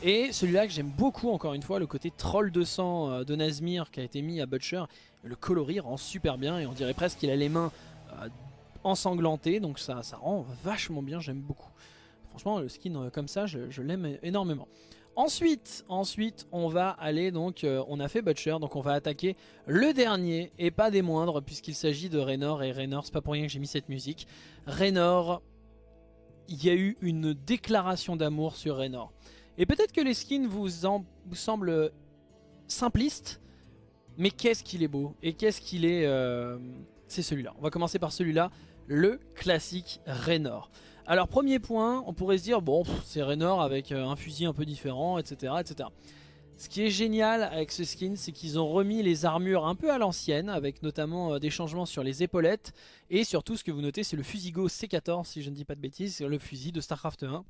Speaker 1: Et celui-là que j'aime beaucoup, encore une fois, le côté troll de sang de Nazmir qui a été mis à Butcher. Le coloris rend super bien et on dirait presque qu'il a les mains ensanglantées. Donc ça, ça rend vachement bien, j'aime beaucoup. Franchement, le skin euh, comme ça, je, l'aime énormément. Ensuite, ensuite, on va aller donc, on a fait Butcher, donc on va attaquer le dernier et pas des moindres puisqu'il s'agit de Raynor et Raynor, c'est pas pour rien que j'ai mis cette musique. Raynor, il y a eu une déclaration d'amour sur Raynor. Et peut-être que les skins vous, semblent simplistes, mais qu'est-ce qu'il est beau et qu'est-ce qu'il est... Euh, c'est celui-là. On va commencer par celui-là, le classique Raynor. Alors premier point, on pourrait se dire, bon, c'est Raynor avec euh, un fusil un peu différent, etc. etc. Ce qui est génial avec ce skin, c'est qu'ils ont remis les armures un peu à l'ancienne, avec notamment euh, des changements sur les épaulettes, et surtout ce que vous notez, c'est le Fusigo C14, si je ne dis pas de bêtises, c'est le fusil de StarCraft 1,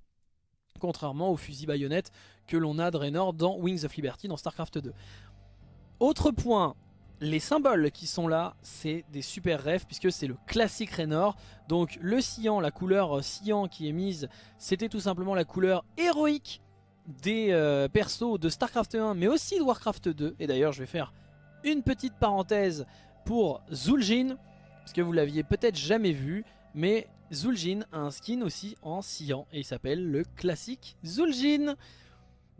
Speaker 1: contrairement au fusil baïonnette que l'on a de Raynor dans Wings of Liberty dans StarCraft 2. Autre point, les symboles qui sont là, c'est des super rêves puisque c'est le classique Raynor. Donc le cyan, la couleur cyan qui est mise, c'était tout simplement la couleur héroïque des euh, persos de StarCraft 1 mais aussi de Warcraft 2. Et d'ailleurs je vais faire une petite parenthèse pour Zul'jin parce que vous l'aviez peut-être jamais vu mais Zul'jin a un skin aussi en cyan et il s'appelle le classique Zul'jin.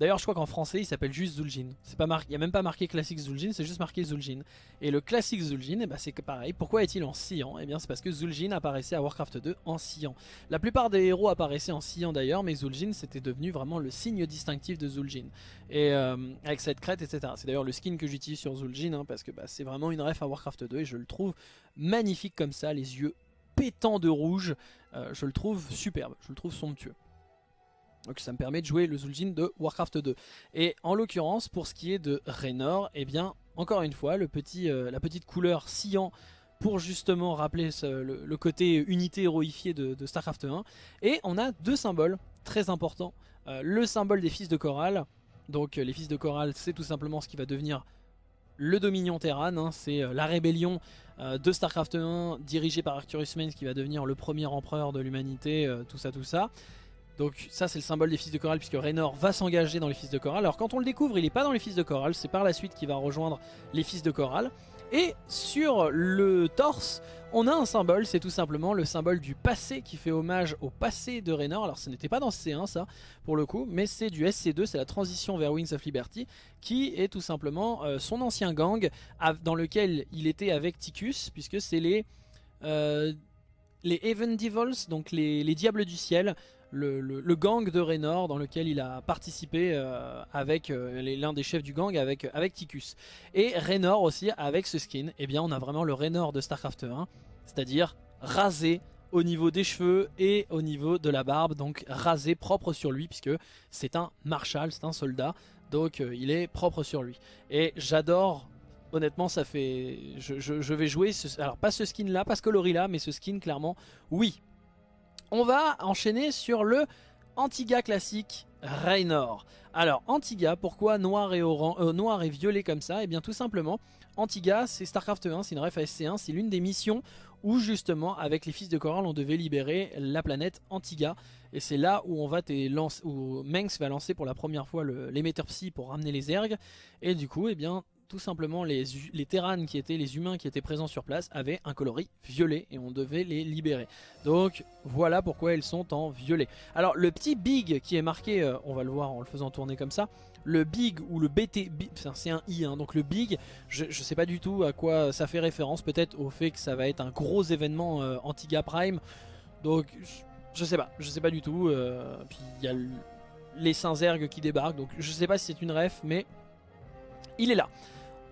Speaker 1: D'ailleurs je crois qu'en français il s'appelle juste Zul'jin. Il n'y a même pas marqué classique Zul'jin, c'est juste marqué Zul'jin. Et le classique Zul'jin, eh ben, c'est pareil. Pourquoi est-il en cyan Eh bien c'est parce que Zul'jin apparaissait à Warcraft 2 en cyan. La plupart des héros apparaissaient en cyan d'ailleurs, mais Zul'jin c'était devenu vraiment le signe distinctif de Zul'jin. Et euh, avec cette crête, etc. C'est d'ailleurs le skin que j'utilise sur Zul'jin, hein, parce que bah, c'est vraiment une ref à Warcraft 2 et je le trouve magnifique comme ça, les yeux pétant de rouge. Euh, je le trouve superbe, je le trouve somptueux. Donc ça me permet de jouer le Zul'jin de Warcraft 2. Et en l'occurrence, pour ce qui est de Raynor, eh bien, encore une fois, le petit, euh, la petite couleur cyan pour justement rappeler le, côté unité héroïfiée de, StarCraft 1. Et on a deux symboles très importants. Euh, le symbole des fils de Coral. Donc les fils de Coral, c'est tout simplement ce qui va devenir le Dominion Terran, hein, c'est la rébellion de Starcraft 1 dirigée par Arcturus Mains qui va devenir le premier empereur de l'humanité, tout ça tout ça. Donc ça c'est le symbole des fils de Coral puisque Raynor va s'engager dans les fils de Coral. Alors quand on le découvre il n'est pas dans les fils de Coral, c'est par la suite qu'il va rejoindre les fils de Coral. Et sur le torse, on a un symbole, c'est tout simplement le symbole du passé qui fait hommage au passé de Raynor. Alors ce n'était pas dans C1 ça, pour le coup, mais c'est du SC2, c'est la transition vers Wings of Liberty, qui est tout simplement euh, son ancien gang dans lequel il était avec Ticus, puisque c'est les... Euh, les Even Devils, donc les, Diables du Ciel, le, gang de Raynor dans lequel il a participé euh, avec euh, l'un des chefs du gang avec, avec Ticus. Et Raynor aussi avec ce skin, eh bien on a vraiment le Raynor de Starcraft 1, c'est-à-dire rasé au niveau des cheveux et au niveau de la barbe, donc rasé propre sur lui puisque c'est un marshal, c'est un soldat, donc euh, il est propre sur lui. Et j'adore honnêtement ça fait je, vais jouer alors pas ce skin là pas ce coloris là mais ce skin clairement oui on va enchaîner sur le Antiga classique Raynor. Alors Antiga, pourquoi noir et, euh, noir et violet comme ça? Et eh bien tout simplement, Antiga c'est Starcraft 1, c'est une ref SC1, c'est l'une des missions où justement avec les fils de Coral on devait libérer la planète Antiga. Et c'est là où on va où Mengs va lancer pour la première fois l'émetteur Psy pour ramener les ergs. Et du coup, eh bien, tout simplement les, les qui étaient les humains qui étaient présents sur place avaient un coloris violet et on devait les libérer. Donc voilà pourquoi elles sont en violet. Alors le petit big qui est marqué, euh, on va le voir en le faisant tourner comme ça, le big ou le BT, c'est un i, hein, donc le big, je, sais pas du tout à quoi ça fait référence, peut-être au fait que ça va être un gros événement euh, Antiga Prime, donc je, sais pas, je sais pas du tout, euh, puis il y a les Saint-Zerg qui débarquent, donc je sais pas si c'est une ref, mais il est là.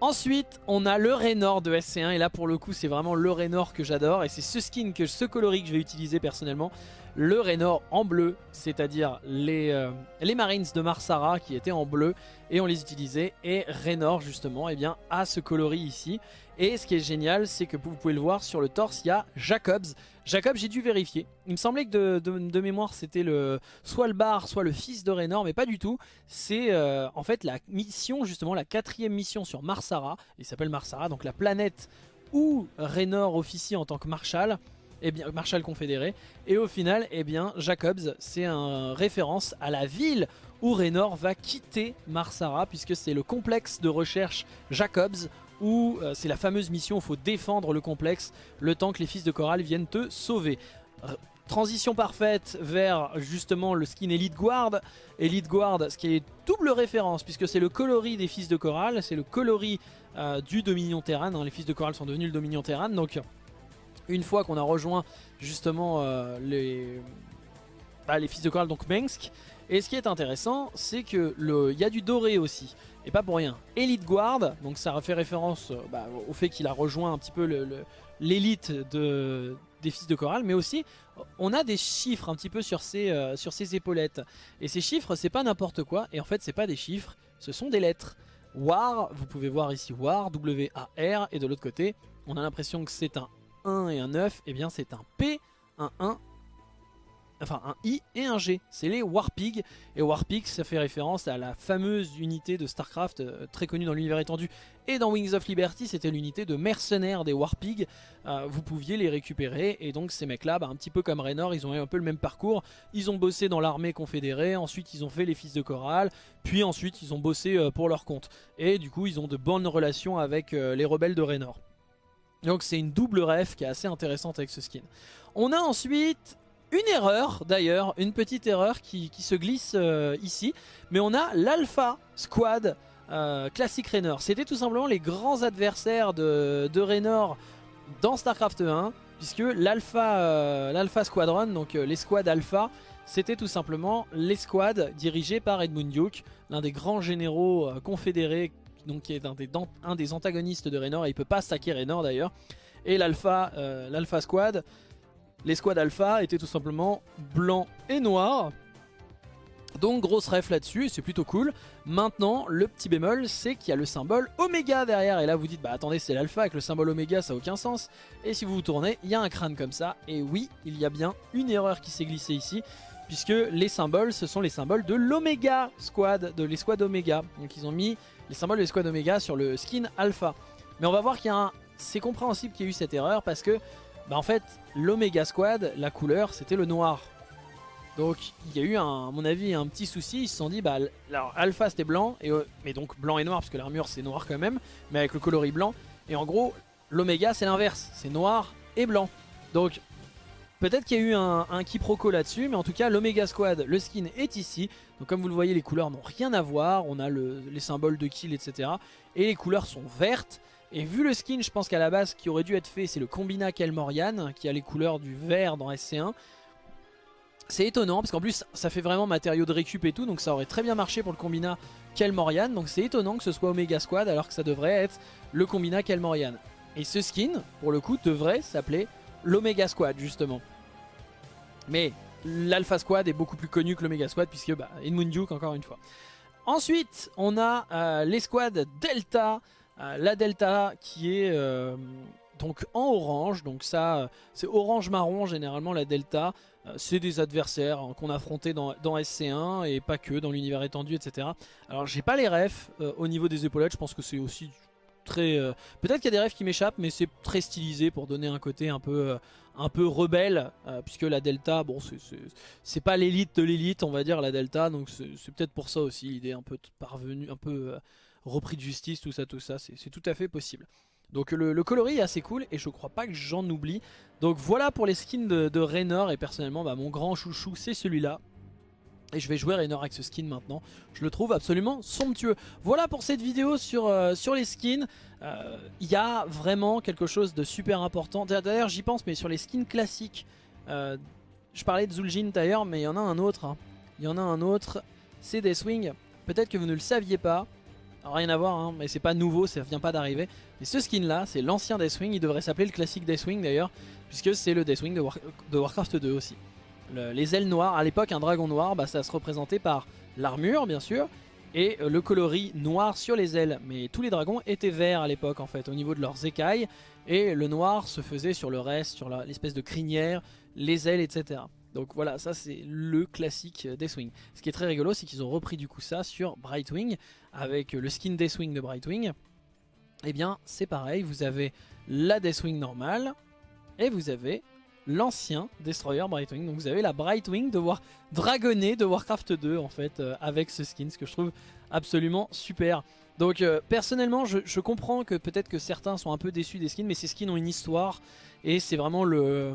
Speaker 1: Ensuite, on a le Raynor de SC1 et là pour le coup c'est vraiment le Raynor que j'adore et c'est ce skin, que ce coloris que je vais utiliser personnellement. Le Raynor en bleu, c'est-à-dire les, euh, les Marines de Marsara qui étaient en bleu et on les utilisait et Raynor justement eh bien, a ce coloris ici. Et ce qui est génial c'est que vous pouvez le voir sur le torse il y a Jacobs Jacob, j'ai dû vérifier. Il me semblait que de, mémoire, c'était le soit le bar, soit le fils de Raynor, mais pas du tout. C'est euh, en fait la mission, justement, la quatrième mission sur Marsara. Il s'appelle Marsara, donc la planète où Raynor officie en tant que marshal. Eh bien, Marshal confédéré. Et au final, eh bien, Jacobs, c'est un référence à la ville où Raynor va quitter Marsara, puisque c'est le complexe de recherche Jacobs, où euh, c'est la fameuse mission il faut défendre le complexe le temps que les fils de Coral viennent te sauver. transition parfaite vers justement le skin Elite Guard. Elite Guard, ce qui est double référence puisque c'est le coloris des fils de Coral, c'est le coloris euh, du Dominion Terran. Hein. les fils de Coral sont devenus le Dominion Terran. Donc une fois qu'on a rejoint justement euh, les, bah, les fils de Coral, donc Mengsk. Et ce qui est intéressant, c'est qu'il y a du doré aussi. Et pas pour rien. Elite Guard, donc ça fait référence euh, bah, au fait qu'il a rejoint un petit peu l'élite des fils de Coral, mais aussi on a des chiffres un petit peu sur ses, euh, épaulettes. Et ces chiffres, c'est pas n'importe quoi, et en fait c'est pas des chiffres, ce sont des lettres. War, vous pouvez voir ici War, W-A-R, et de l'autre côté, on a l'impression que c'est un 1 et un 9, et eh bien c'est un P, un 1 enfin un I et un G, c'est les Warpig, et Warpig ça fait référence à la fameuse unité de Starcraft euh, très connue dans l'univers étendu et dans Wings of Liberty. C'était l'unité de mercenaires des Warpig, euh, vous pouviez les récupérer. Et donc ces mecs là, bah, un petit peu comme Raynor, ils ont eu un peu le même parcours, ils ont bossé dans l'armée confédérée, ensuite ils ont fait les fils de Coral, puis ensuite ils ont bossé euh, pour leur compte, et du coup ils ont de bonnes relations avec les rebelles de Raynor. Donc c'est une double ref qui est assez intéressante avec ce skin. On a ensuite une erreur d'ailleurs, une petite erreur qui, se glisse euh, ici. Mais on a l'Alpha Squad euh, classique Raynor. C'était tout simplement les grands adversaires de, de Raynor dans StarCraft 1. Puisque l'Alpha euh, Squadron, donc les squads Alpha, c'était tout simplement les squads dirigés par Edmund Duke, l'un des grands généraux confédérés, donc qui est un des, antagonistes de Raynor, et il peut pas stacker Raynor d'ailleurs. Et l'Alpha Squad, les squads alpha étaient tout simplement blancs et noirs. Donc grosse ref là-dessus, c'est plutôt cool. Maintenant, le petit bémol, c'est qu'il y a le symbole Oméga derrière. Et là, vous dites, bah attendez, c'est l'alpha avec le symbole Oméga, ça n'a aucun sens. Et si vous vous tournez, il y a un crâne comme ça. Et oui, il y a bien une erreur qui s'est glissée ici. Puisque les symboles, ce sont les symboles de l'Oméga Squad, de les squads Oméga. Donc ils ont mis les symboles de l'escouade Omega sur le skin alpha. Mais on va voir qu'il y a un... C'est compréhensible qu'il y ait eu cette erreur parce que, bah en fait, l'Omega Squad, la couleur, c'était le noir. Donc il y a eu, un, à mon avis, un petit souci. Ils se sont dit, bah, alors Alpha c'était blanc, et, euh, mais donc blanc et noir, parce que l'armure c'est noir quand même, mais avec le coloris blanc. Et en gros, l'Omega c'est l'inverse, c'est noir et blanc. Donc peut-être qu'il y a eu un, quiproquo là-dessus, mais en tout cas l'Omega Squad, le skin est ici. Donc comme vous le voyez, les couleurs n'ont rien à voir. On a les symboles de kill, etc. Et les couleurs sont vertes. Et vu le skin, je pense qu'à la base, qui aurait dû être fait, c'est le Combina Kelmorian, qui a les couleurs du vert dans SC1. C'est étonnant parce qu'en plus ça fait vraiment matériau de récup et tout donc ça aurait très bien marché pour le combina Kelmorian donc c'est étonnant que ce soit Omega Squad alors que ça devrait être le combina Kelmorian. Et ce skin pour le coup devrait s'appeler l'Omega Squad justement. Mais l'Alpha Squad est beaucoup plus connu que l'Omega Squad puisque bah, Edmund Duke encore une fois. Ensuite on a euh, les Delta, euh, la Delta qui est... Euh, donc en orange, donc ça c'est orange marron généralement la Delta, euh, c'est des adversaires hein, qu'on a affrontés dans, SC1 et pas que, dans l'univers étendu, etc. Alors j'ai pas les refs euh, au niveau des épaulettes, je pense que c'est aussi Euh, peut-être qu'il y a des refs qui m'échappent, mais c'est très stylisé pour donner un côté un peu, un peu rebelle, puisque la Delta, bon, c'est pas l'élite de l'élite, on va dire, la Delta, donc c'est peut-être pour ça aussi l'idée un peu parvenue, un peu repris de justice, tout ça, tout ça, c'est tout à fait possible. Donc le, coloris est assez cool et je crois pas que j'en oublie. Donc voilà pour les skins de, de Raynor et personnellement bah, mon grand chouchou c'est celui-là. Et je vais jouer Raynor avec ce skin maintenant. Je le trouve absolument somptueux. Voilà pour cette vidéo sur, euh, les skins. Euh, il y a vraiment quelque chose de super important. D'ailleurs j'y pense mais sur les skins classiques. Euh, je parlais de Zul'jin d'ailleurs mais il y en a un autre. Hein. Il y en a un autre. C'est Deathwing. Peut-être que vous ne le saviez pas rien à voir, hein, mais c'est pas nouveau, ça vient pas d'arriver. Mais ce skin là, c'est l'ancien Deathwing, il devrait s'appeler le classique Deathwing d'ailleurs, puisque c'est le Deathwing de, de Warcraft 2 aussi. Les ailes noires, à l'époque un dragon noir, bah, ça se représentait par l'armure bien sûr, et euh, le coloris noir sur les ailes. Mais tous les dragons étaient verts à l'époque en fait, au niveau de leurs écailles, et le noir se faisait sur le reste, sur l'espèce de crinière, les ailes, etc. Donc voilà, ça c'est le classique Deathwing. Ce qui est très rigolo, c'est qu'ils ont repris du coup ça sur Brightwing, avec le skin Deathwing de Brightwing. Eh bien c'est pareil, vous avez la Deathwing normale, et vous avez l'ancien Destroyer Brightwing. Donc vous avez la Brightwing de War dragonnée de Warcraft 2 en fait, euh, avec ce skin, ce que je trouve absolument super. Donc euh, personnellement je, comprends que peut-être que certains sont un peu déçus des skins, mais ces skins ont une histoire, et c'est vraiment le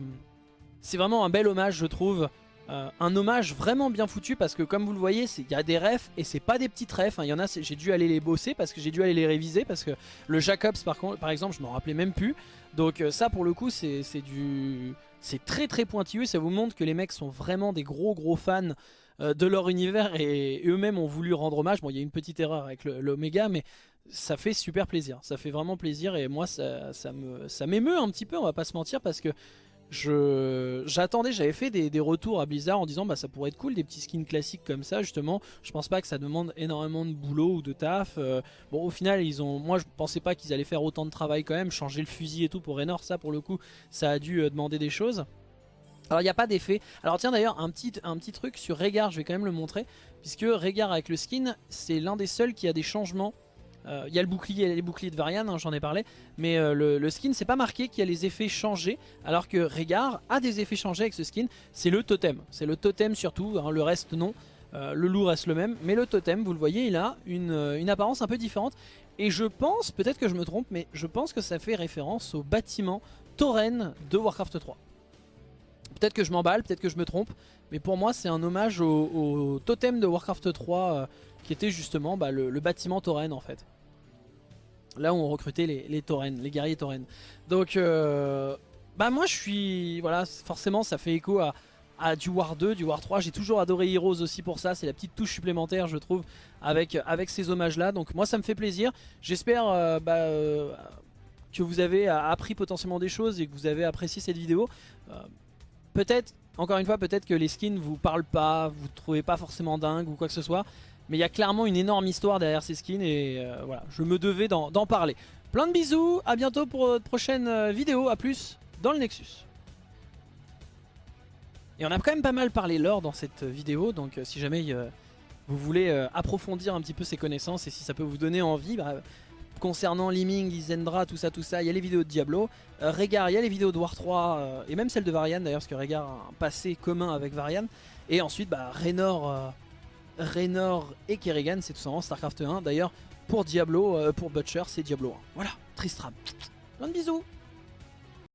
Speaker 1: c'est vraiment un bel hommage je trouve. Euh, un hommage vraiment bien foutu parce que comme vous le voyez il y a des refs et c'est pas des petites refs, hein. il y en a j'ai dû aller les bosser parce que j'ai dû aller les réviser parce que le Jacobs par, par exemple je m'en rappelais même plus donc euh, ça pour le coup c'est du c'est très très pointilleux. Ça vous montre que les mecs sont vraiment des gros gros fans euh, de leur univers et, eux-mêmes ont voulu rendre hommage. Bon il y a une petite erreur avec l'Omega mais ça fait super plaisir. Ça fait vraiment plaisir et moi ça, ça m'émeut un petit peu on va pas se mentir parce que j'attendais, j'avais fait des, retours à Blizzard en disant bah ça pourrait être cool des petits skins classiques comme ça justement. Je pense pas que ça demande énormément de boulot ou de taf. Euh, bon au final ils ont, moi je pensais pas qu'ils allaient faire autant de travail quand même, changer le fusil et tout pour Raynor, ça pour le coup ça a dû euh, demander des choses. Alors il n'y a pas d'effet. Alors tiens d'ailleurs un petit, un petit truc sur Régard, je vais quand même le montrer. Puisque Régard avec le skin, c'est l'un des seuls qui a des changements il euh, y a le bouclier, les boucliers de Varian, hein, j'en ai parlé. Mais euh, le, skin, c'est pas marqué qu'il y a les effets changés. Alors que Régard a des effets changés avec ce skin. C'est le totem. C'est le totem surtout. Hein, le reste, non. Euh, le loup reste le même. Mais le totem, vous le voyez, il a une, apparence un peu différente. Et je pense, peut-être que je me trompe, mais je pense que ça fait référence au bâtiment Tauren de Warcraft 3. Peut-être que je m'emballe, peut-être que je me trompe. Mais pour moi, c'est un hommage au, totem de Warcraft 3 qui était justement bah, le, le, bâtiment Tauren en fait. Là où on recrutait les, les les guerriers taurennes. Donc, euh, bah moi je suis... Voilà, forcément ça fait écho à, du War 2, du War 3. J'ai toujours adoré Heroes aussi pour ça. C'est la petite touche supplémentaire, je trouve, avec, avec ces hommages-là. Donc moi ça me fait plaisir. J'espère euh, bah, euh, que vous avez appris potentiellement des choses et que vous avez apprécié cette vidéo. peut-être, encore une fois, peut-être que les skins vous parlent pas, vous trouvez pas forcément dingue ou quoi que ce soit. Mais il y a clairement une énorme histoire derrière ces skins et euh, voilà, je me devais d'en parler. Plein de bisous, à bientôt pour notre prochaine euh, vidéo, à plus dans le Nexus. Et on a quand même pas mal parlé lore dans cette euh, vidéo, donc si jamais vous voulez approfondir un petit peu ces connaissances et si ça peut vous donner envie, bah, concernant Liming, Isendra, tout ça, tout ça, il y a les vidéos de Diablo. Euh, Régard, il y a les vidéos de War 3, et même celle de Varian d'ailleurs, parce que Régard a un passé commun avec Varian. Et ensuite, bah, Raynor Raynor et Kerrigan, c'est tout simplement StarCraft 1. D'ailleurs, pour Diablo, euh, pour Butcher, c'est Diablo 1. Voilà, Tristram. Plein de bisous